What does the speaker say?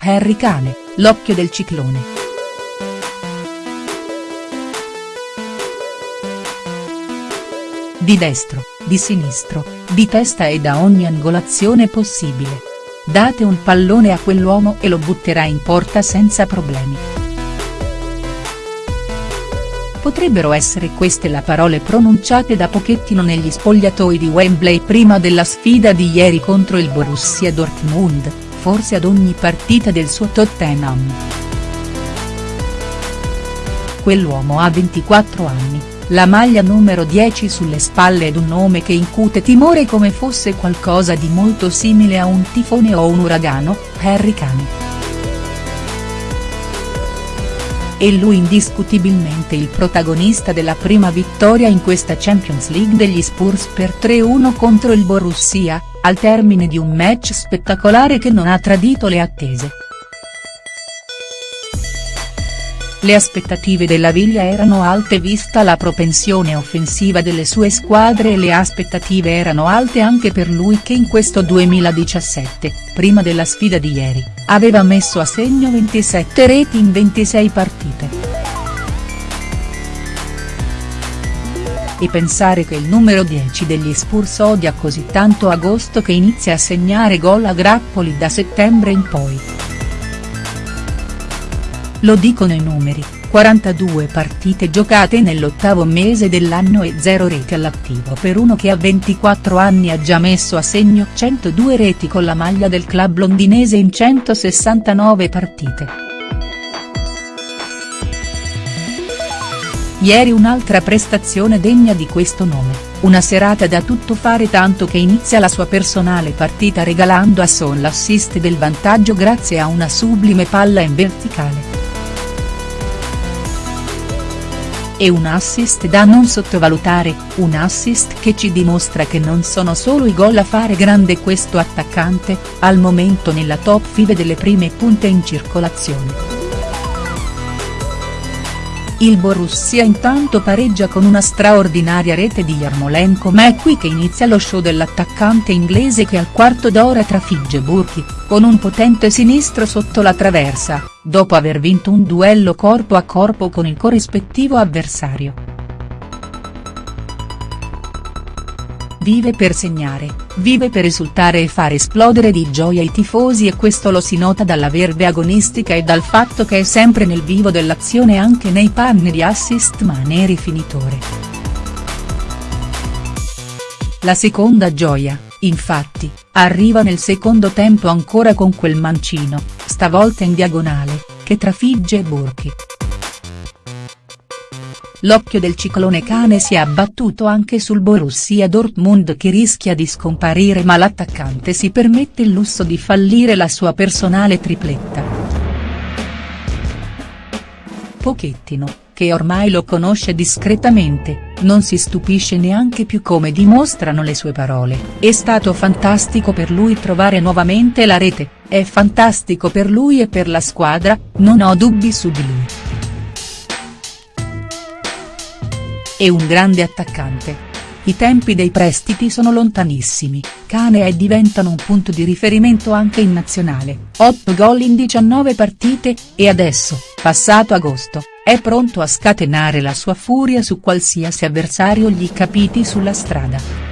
Harry Kane, l'occhio del ciclone. Di destro, di sinistro, di testa e da ogni angolazione possibile. Date un pallone a quell'uomo e lo butterà in porta senza problemi. Potrebbero essere queste le parole pronunciate da Pochettino negli spogliatoi di Wembley prima della sfida di ieri contro il Borussia Dortmund, forse ad ogni partita del suo Tottenham. Quell'uomo ha 24 anni, la maglia numero 10 sulle spalle ed un nome che incute timore come fosse qualcosa di molto simile a un tifone o un uragano, Harry Kane. È lui indiscutibilmente il protagonista della prima vittoria in questa Champions League degli Spurs per 3-1 contro il Borussia, al termine di un match spettacolare che non ha tradito le attese. Le aspettative della Viglia erano alte vista la propensione offensiva delle sue squadre e le aspettative erano alte anche per lui che in questo 2017, prima della sfida di ieri, aveva messo a segno 27 reti in 26 partite. E pensare che il numero 10 degli Spurs odia così tanto agosto che inizia a segnare gol a grappoli da settembre in poi. Lo dicono i numeri, 42 partite giocate nell'ottavo mese dell'anno e 0 reti all'attivo per uno che a 24 anni ha già messo a segno 102 reti con la maglia del club londinese in 169 partite. Ieri un'altra prestazione degna di questo nome, una serata da tutto fare tanto che inizia la sua personale partita regalando a Son l'assist del vantaggio grazie a una sublime palla in verticale. E un assist da non sottovalutare, un assist che ci dimostra che non sono solo i gol a fare grande questo attaccante, al momento nella top 5 delle prime punte in circolazione. Il Borussia intanto pareggia con una straordinaria rete di Yarmolenko ma è qui che inizia lo show dell'attaccante inglese che al quarto d'ora trafigge Burki, con un potente sinistro sotto la traversa, dopo aver vinto un duello corpo a corpo con il corrispettivo avversario. Vive per segnare, vive per esultare e far esplodere di gioia i tifosi e questo lo si nota dalla verve agonistica e dal fatto che è sempre nel vivo dell'azione anche nei panni di assist ma ne rifinitore. La seconda gioia, infatti, arriva nel secondo tempo ancora con quel mancino, stavolta in diagonale, che trafigge Burki. L'occhio del ciclone cane si è abbattuto anche sul Borussia Dortmund che rischia di scomparire ma l'attaccante si permette il lusso di fallire la sua personale tripletta. Pochettino, che ormai lo conosce discretamente, non si stupisce neanche più come dimostrano le sue parole, è stato fantastico per lui trovare nuovamente la rete, è fantastico per lui e per la squadra, non ho dubbi su di lui. È un grande attaccante. I tempi dei prestiti sono lontanissimi, Cane e diventano un punto di riferimento anche in nazionale, 8 gol in 19 partite, e adesso, passato agosto, è pronto a scatenare la sua furia su qualsiasi avversario gli capiti sulla strada.